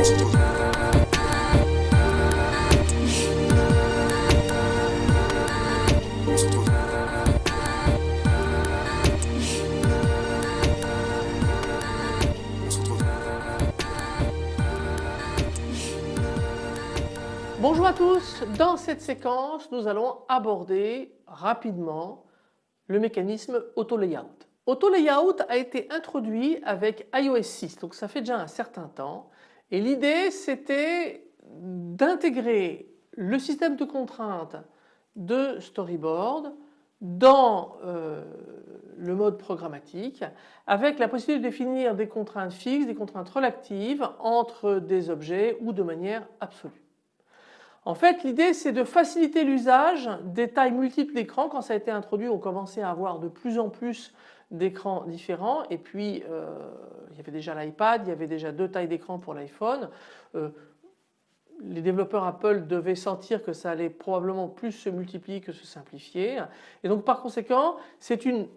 Bonjour à tous, dans cette séquence nous allons aborder rapidement le mécanisme auto layout. Auto layout a été introduit avec iOS 6 donc ça fait déjà un certain temps et l'idée c'était d'intégrer le système de contraintes de storyboard dans euh, le mode programmatique avec la possibilité de définir des contraintes fixes, des contraintes relatives entre des objets ou de manière absolue. En fait l'idée c'est de faciliter l'usage des tailles multiples d'écrans. Quand ça a été introduit on commençait à avoir de plus en plus d'écrans différents et puis euh, il y avait déjà l'iPad, il y avait déjà deux tailles d'écran pour l'iPhone. Euh, les développeurs Apple devaient sentir que ça allait probablement plus se multiplier que se simplifier et donc par conséquent c'est une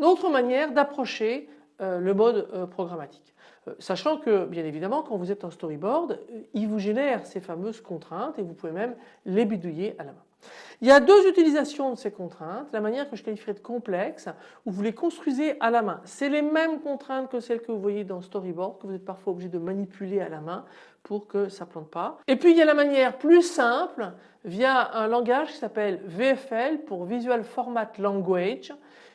autre manière d'approcher euh, le mode programmatique. Sachant que bien évidemment quand vous êtes en storyboard, il vous génère ces fameuses contraintes et vous pouvez même les bidouiller à la main. Il y a deux utilisations de ces contraintes, la manière que je qualifierais de complexe où vous les construisez à la main. C'est les mêmes contraintes que celles que vous voyez dans storyboard que vous êtes parfois obligé de manipuler à la main pour que ça plante pas. Et puis il y a la manière plus simple via un langage qui s'appelle VFL pour Visual Format Language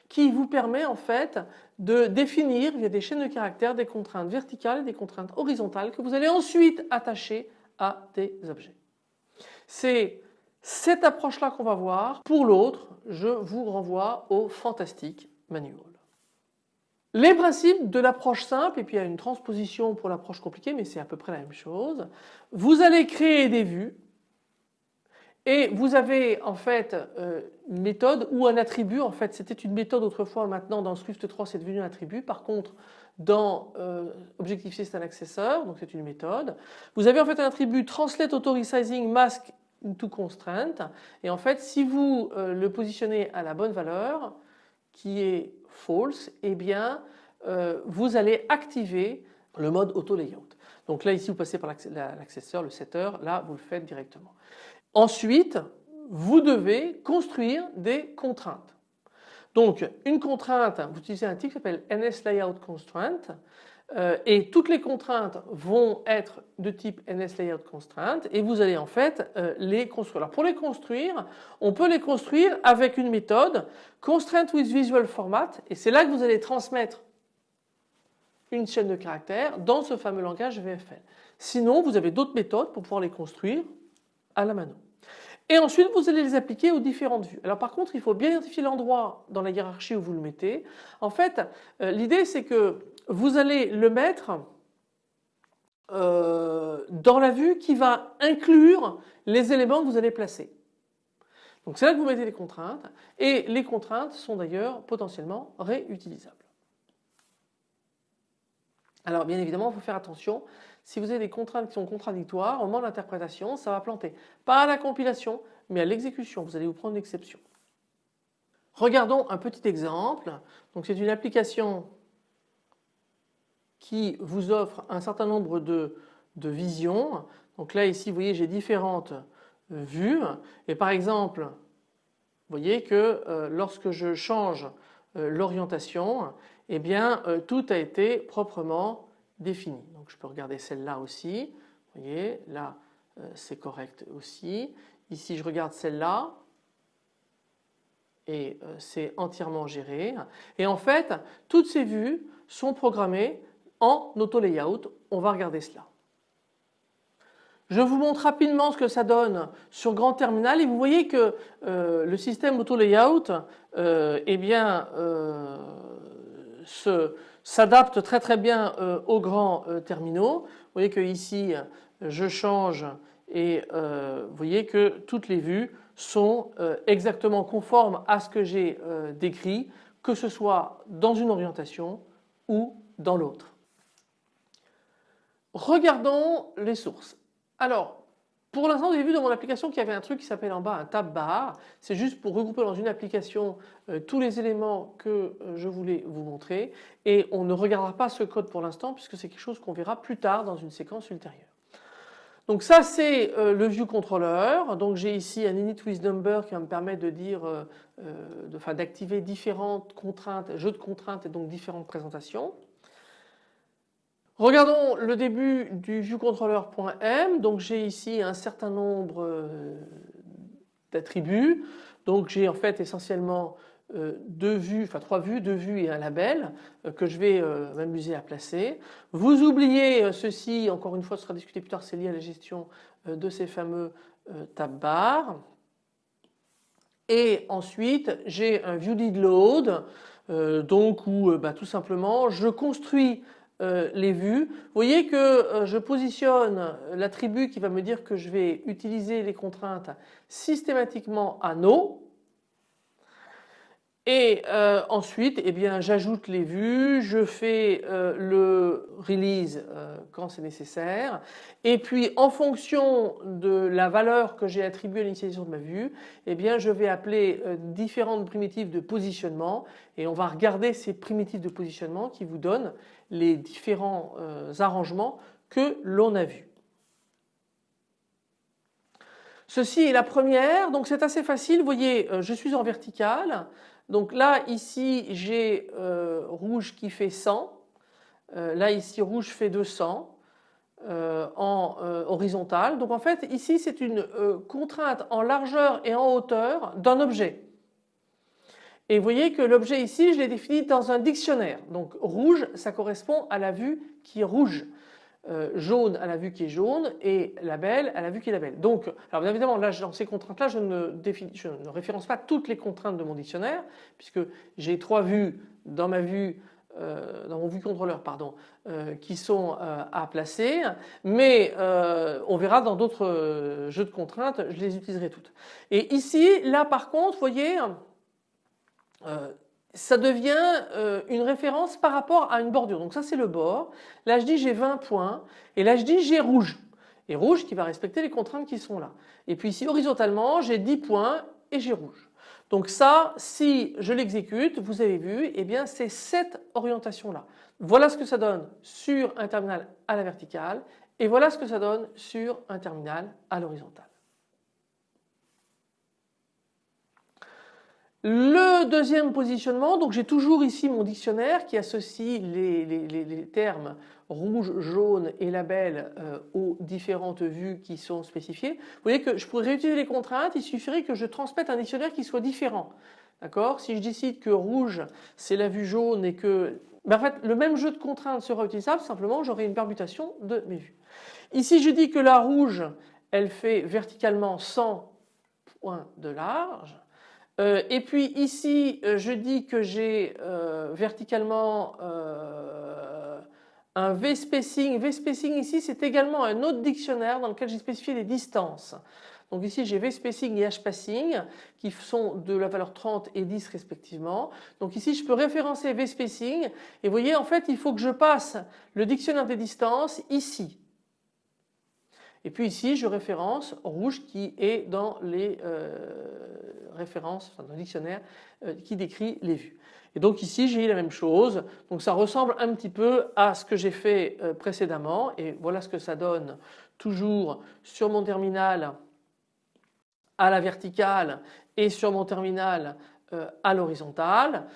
qui vous permet en fait de définir via des chaînes de caractères des contraintes verticales des contraintes horizontales que vous allez ensuite attacher à des objets. C'est cette approche-là qu'on va voir. Pour l'autre, je vous renvoie au fantastique manual. Les principes de l'approche simple et puis il y a une transposition pour l'approche compliquée mais c'est à peu près la même chose. Vous allez créer des vues et vous avez en fait euh, une méthode ou un attribut. En fait, c'était une méthode autrefois. Maintenant, dans Swift 3, c'est devenu un attribut. Par contre, dans euh, Objective-C, c'est un accesseur. Donc, c'est une méthode. Vous avez en fait un attribut Translate Auto Resizing Mask into Constraint. Et en fait, si vous euh, le positionnez à la bonne valeur, qui est false, eh bien, vous allez activer le mode auto layout. Donc là ici vous passez par l'accesseur, le setter, là vous le faites directement. Ensuite, vous devez construire des contraintes. Donc une contrainte, vous utilisez un type qui s'appelle NSLayoutConstraint euh, et toutes les contraintes vont être de type NSLayoutConstraint et vous allez en fait euh, les construire. Alors pour les construire, on peut les construire avec une méthode Constraint with Visual Format et c'est là que vous allez transmettre une chaîne de caractères dans ce fameux langage VFL. Sinon vous avez d'autres méthodes pour pouvoir les construire à la mano. Et ensuite vous allez les appliquer aux différentes vues. Alors par contre il faut bien identifier l'endroit dans la hiérarchie où vous le mettez. En fait euh, l'idée c'est que vous allez le mettre euh, dans la vue qui va inclure les éléments que vous allez placer. Donc c'est là que vous mettez les contraintes et les contraintes sont d'ailleurs potentiellement réutilisables. Alors bien évidemment il faut faire attention si vous avez des contraintes qui sont contradictoires, au moment de l'interprétation, ça va planter. Pas à la compilation, mais à l'exécution. Vous allez vous prendre une exception. Regardons un petit exemple. C'est une application qui vous offre un certain nombre de, visions. Donc là ici vous voyez j'ai différentes vues et par exemple vous voyez que euh, lorsque je change euh, l'orientation eh bien euh, tout a été proprement définie. Donc je peux regarder celle-là aussi. Vous voyez, là euh, c'est correct aussi. Ici je regarde celle-là et euh, c'est entièrement géré. Et en fait, toutes ces vues sont programmées en auto layout. On va regarder cela. Je vous montre rapidement ce que ça donne sur grand terminal et vous voyez que le système auto layout eh bien, s'adapte très très bien euh, aux grands euh, terminaux. Vous voyez que ici je change et euh, vous voyez que toutes les vues sont exactement conformes à ce que j'ai décrit que ce soit dans une orientation ou dans l'autre. Regardons les sources. Alors pour l'instant, vous avez vu dans mon application qu'il y avait un truc qui s'appelle en bas un tab bar. C'est juste pour regrouper dans une application euh, tous les éléments que euh, je voulais vous montrer et on ne regardera pas ce code pour l'instant puisque c'est quelque chose qu'on verra plus tard dans une séquence ultérieure. Donc ça c'est euh, le view controller. Donc j'ai ici un init with number qui va me permettre de dire, d'activer différentes contraintes, jeux de contraintes et donc différentes présentations. Regardons le début du viewcontroller.m. Donc j'ai ici un certain nombre d'attributs. Donc j'ai en fait essentiellement euh, deux vues, enfin trois vues, deux vues et un label euh, que je vais euh, m'amuser à placer. Vous oubliez ceci, encore une fois ce sera discuté plus tard, c'est lié à la gestion de ces fameux tab bars. Et ensuite j'ai un view load donc où bah, tout simplement je construis les vues. Vous voyez que je positionne l'attribut qui va me dire que je vais utiliser les contraintes systématiquement à no et euh, ensuite, eh bien, j'ajoute les vues, je fais euh, le release euh, quand c'est nécessaire. Et puis, en fonction de la valeur que j'ai attribuée à l'initialisation de ma vue, eh bien, je vais appeler différentes primitives de positionnement. Et on va regarder ces primitives de positionnement qui vous donnent les différents arrangements que l'on a vus. Ceci est la première, donc c'est assez facile. Vous voyez, je suis en vertical. Donc là ici j'ai euh, rouge qui fait 100, euh, là ici rouge fait 200 euh, en horizontal. Donc en fait ici c'est une contrainte en largeur et en hauteur d'un objet. Et vous voyez que l'objet ici je l'ai défini dans un dictionnaire. Donc rouge ça correspond à la vue qui est rouge. Euh, jaune à la vue qui est jaune et label à la vue qui est label. Donc, alors bien évidemment, dans ces contraintes-là, je, ne je ne référence pas toutes les contraintes de mon dictionnaire, puisque j'ai trois vues dans ma vue euh, dans mon vue contrôleur pardon, euh, qui sont à placer, mais on verra dans d'autres jeux de contraintes, je les utiliserai toutes. Et ici, là par contre, vous voyez, ça devient euh, une référence par rapport à une bordure. Donc ça c'est le bord. Là je dis j'ai 20 points et là je dis j'ai rouge. Et rouge qui va respecter les contraintes qui sont là. Et puis ici horizontalement j'ai 10 points et j'ai rouge. Donc ça si je l'exécute vous avez vu eh bien c'est cette orientation là. Voilà ce que ça donne sur un terminal à la verticale et voilà ce que ça donne sur un terminal à l'horizontale. Le deuxième positionnement, donc j'ai toujours ici mon dictionnaire qui associe les, termes rouge, jaune et label euh, aux différentes vues qui sont spécifiées. Vous voyez que je pourrais réutiliser les contraintes, il suffirait que je transmette un dictionnaire qui soit différent. D'accord? Si je décide que rouge c'est la vue jaune et que ben en fait le même jeu de contraintes sera utilisable, simplement j'aurai une permutation de mes vues. Ici je dis que la rouge elle fait verticalement 100 points de large euh, et puis ici, euh, je dis que j'ai euh, verticalement un V-spacing. V-spacing ici, c'est également un autre dictionnaire dans lequel j'ai spécifié les distances. Donc ici j'ai V-spacing et H-spacing qui sont de la valeur 30 et 10 respectivement. Donc ici je peux référencer V-spacing et vous voyez en fait il faut que je passe le dictionnaire des distances ici. Et puis ici, je référence rouge qui est dans les euh, références, enfin dans le dictionnaire euh, qui décrit les vues. Et donc ici, j'ai la même chose. Donc ça ressemble un petit peu à ce que j'ai fait euh, précédemment. Et voilà ce que ça donne toujours sur mon terminal à la verticale et sur mon terminal à l'horizontale.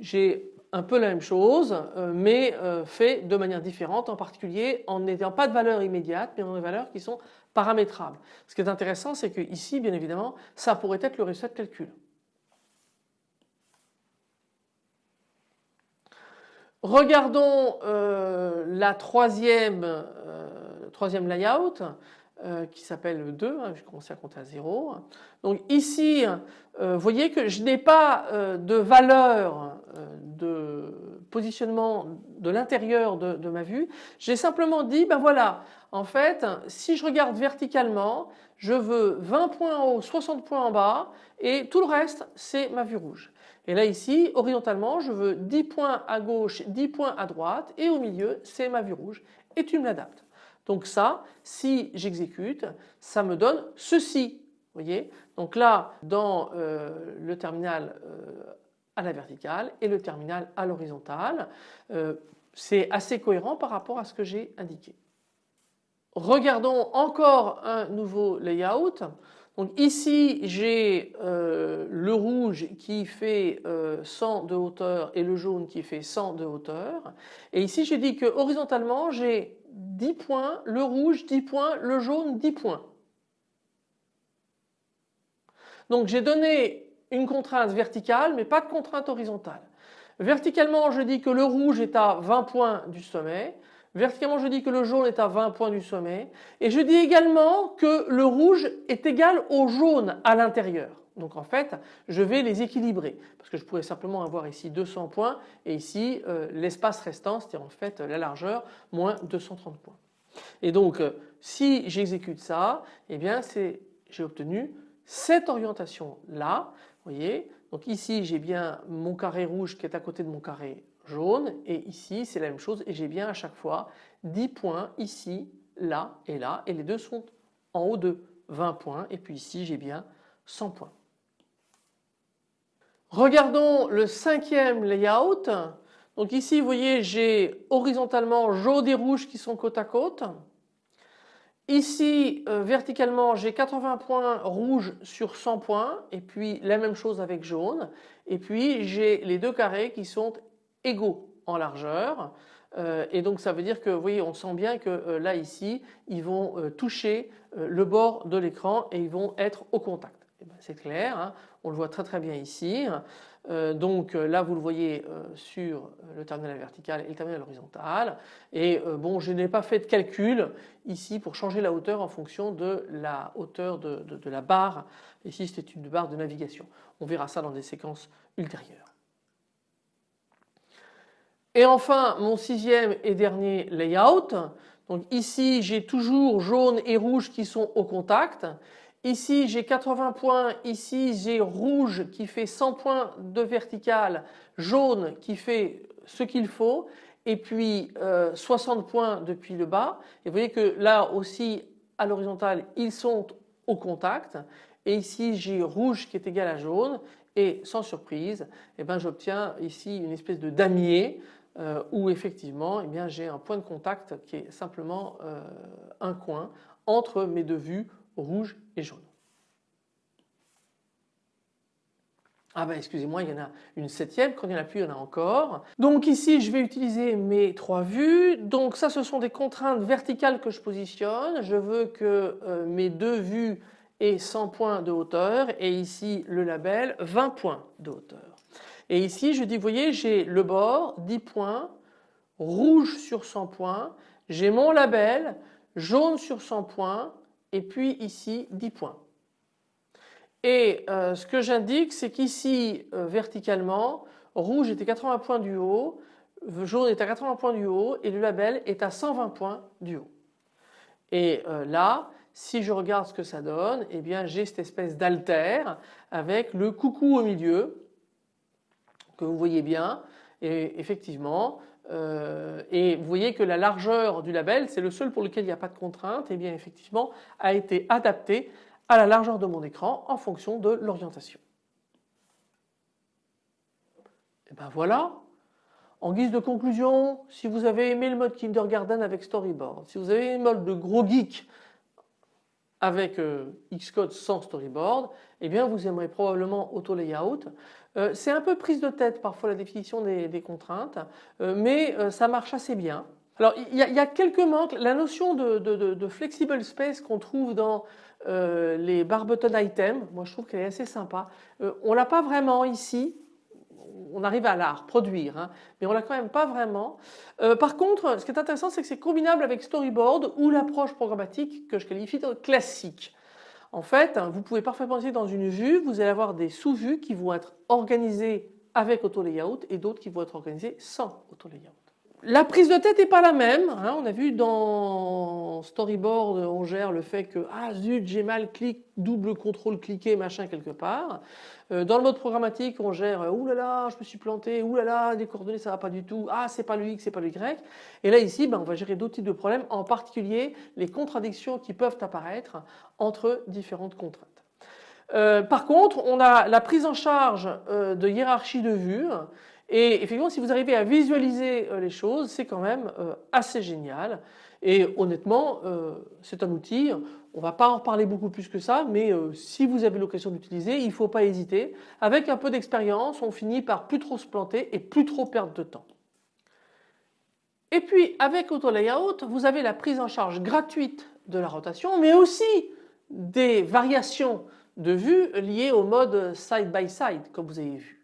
J'ai un peu la même chose euh, mais euh, fait de manière différente en particulier en n'ayant pas de valeur immédiate mais en des valeurs qui sont paramétrables. Ce qui est intéressant c'est que ici bien évidemment ça pourrait être le résultat de calcul. Regardons euh, la troisième, troisième layout. Euh, qui s'appelle 2, hein, j'ai à compter à 0. Donc ici, euh, vous voyez que je n'ai pas euh, de valeur de positionnement de l'intérieur de, ma vue. J'ai simplement dit, ben voilà, en fait, si je regarde verticalement, je veux 20 points en haut, 60 points en bas et tout le reste, c'est ma vue rouge. Et là ici, horizontalement, je veux 10 points à gauche, 10 points à droite et au milieu, c'est ma vue rouge et tu me l'adaptes. Donc ça, si j'exécute, ça me donne ceci. voyez Donc là, dans euh, le terminal euh, à la verticale et le terminal à l'horizontale, euh, c'est assez cohérent par rapport à ce que j'ai indiqué. regardons encore un nouveau layout. Donc ici j'ai le rouge qui fait 100 de hauteur et le jaune qui fait 100 de hauteur. Et ici j'ai dit que horizontalement j'ai 10 points, le rouge 10 points, le jaune 10 points. Donc j'ai donné une contrainte verticale mais pas de contrainte horizontale. Verticalement je dis que le rouge est à 20 points du sommet, verticalement je dis que le jaune est à 20 points du sommet et je dis également que le rouge est égal au jaune à l'intérieur. Donc en fait je vais les équilibrer parce que je pourrais simplement avoir ici 200 points et ici euh, l'espace restant c'est-à-dire en fait la largeur moins 230 points. Et donc euh, si j'exécute ça eh bien j'ai obtenu cette orientation là vous voyez donc ici j'ai bien mon carré rouge qui est à côté de mon carré jaune et ici c'est la même chose et j'ai bien à chaque fois 10 points ici, là et là et les deux sont en haut de 20 points et puis ici j'ai bien 100 points. Regardons le cinquième layout. Donc ici vous voyez j'ai horizontalement jaune et rouge qui sont côte à côte. Ici euh, verticalement j'ai 80 points rouge sur 100 points et puis la même chose avec jaune et puis j'ai les deux carrés qui sont égaux en largeur euh, et donc ça veut dire que vous voyez on sent bien que euh, là ici ils vont toucher le bord de l'écran et ils vont être au contact. Eh ben, c'est clair, hein. On le voit très très bien ici. Euh, donc euh, là vous le voyez euh, sur le terminal vertical et le terminal horizontal et bon je n'ai pas fait de calcul ici pour changer la hauteur en fonction de la hauteur de, de la barre. Ici c'était une barre de navigation. On verra ça dans des séquences ultérieures. Et enfin mon sixième et dernier layout. Donc ici j'ai toujours jaune et rouge qui sont au contact Ici j'ai 80 points, ici j'ai rouge qui fait 100 points de vertical, jaune qui fait ce qu'il faut et puis 60 euh, points depuis le bas. Et vous voyez que là aussi à l'horizontale ils sont au contact. Et ici j'ai rouge qui est égal à jaune. Et sans surprise eh ben, j'obtiens ici une espèce de damier euh, où effectivement eh j'ai un point de contact qui est simplement euh, un coin entre mes deux vues rouge et jaune. Ah ben excusez-moi, il y en a une septième, quand il n'y en a plus, il y en a encore. Donc ici, je vais utiliser mes trois vues. Donc ça, ce sont des contraintes verticales que je positionne. Je veux que euh, mes deux vues aient 100 points de hauteur et ici, le label, 20 points de hauteur. Et ici, je dis, vous voyez, j'ai le bord, 10 points, rouge sur 100 points. J'ai mon label, jaune sur 100 points, et puis ici 10 points. Et euh, ce que j'indique c'est qu'ici euh, verticalement rouge à 80 points du haut, jaune est à 80 points du haut et le label est à 120 points du haut. Et euh, là si je regarde ce que ça donne eh bien j'ai cette espèce d'alter avec le coucou au milieu que vous voyez bien et effectivement euh, et vous voyez que la largeur du label, c'est le seul pour lequel il n'y a pas de contrainte, et eh bien effectivement a été adapté à la largeur de mon écran en fonction de l'orientation. Et ben voilà, en guise de conclusion, si vous avez aimé le mode Kindergarten avec Storyboard, si vous avez aimé le mode de gros geek avec euh, Xcode sans storyboard, eh bien vous aimerez probablement Auto Layout. Euh, c'est un peu prise de tête parfois la définition des, contraintes, euh, mais ça marche assez bien. Alors il y, a, quelques manques, la notion de, flexible space qu'on trouve dans les bar button items, moi je trouve qu'elle est assez sympa. on l'a pas vraiment ici, on arrive à la reproduire, hein, mais on l'a quand même pas vraiment. Euh, par contre, ce qui est intéressant, c'est que c'est combinable avec Storyboard ou l'approche programmatique que je qualifie de classique. En fait, hein, vous pouvez parfaitement essayer dans une vue, vous allez avoir des sous-vues qui vont être organisées avec auto layout et d'autres qui vont être organisées sans auto layout. La prise de tête n'est pas la même. Hein. On a vu dans Storyboard, on gère le fait que ah zut j'ai mal double contrôle cliquer machin quelque part. Euh, dans le mode programmatique, on gère ouh là là je me suis planté, ouh là là les coordonnées ça va pas du tout, ah c'est pas le X c'est pas le Y. Et là ici ben, on va gérer d'autres types de problèmes, en particulier les contradictions qui peuvent apparaître entre différentes contraintes. Euh, par contre, on a la prise en charge euh, de hiérarchie de vues Et effectivement si vous arrivez à visualiser les choses c'est quand même assez génial et honnêtement c'est un outil on ne va pas en parler beaucoup plus que ça, mais euh, si vous avez l'occasion d'utiliser, il ne faut pas hésiter. Avec un peu d'expérience, on finit par plus trop se planter et plus trop perdre de temps. Et puis avec AutoLayout, vous avez la prise en charge gratuite de la rotation, mais aussi des variations de vue liées au mode side by side, comme vous avez vu.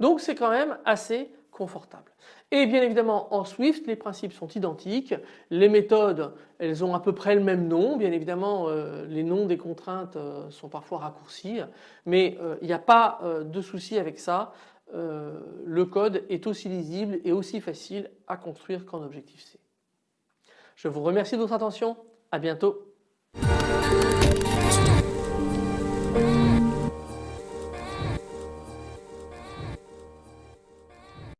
Donc c'est quand même assez confortable. Et bien évidemment en Swift les principes sont identiques, les méthodes elles ont à peu près le même nom, bien évidemment euh, les noms des contraintes euh, sont parfois raccourcis mais euh, il n'y a pas de souci avec ça, le code est aussi lisible et aussi facile à construire qu'en Objective-C. Je vous remercie de votre attention, à bientôt.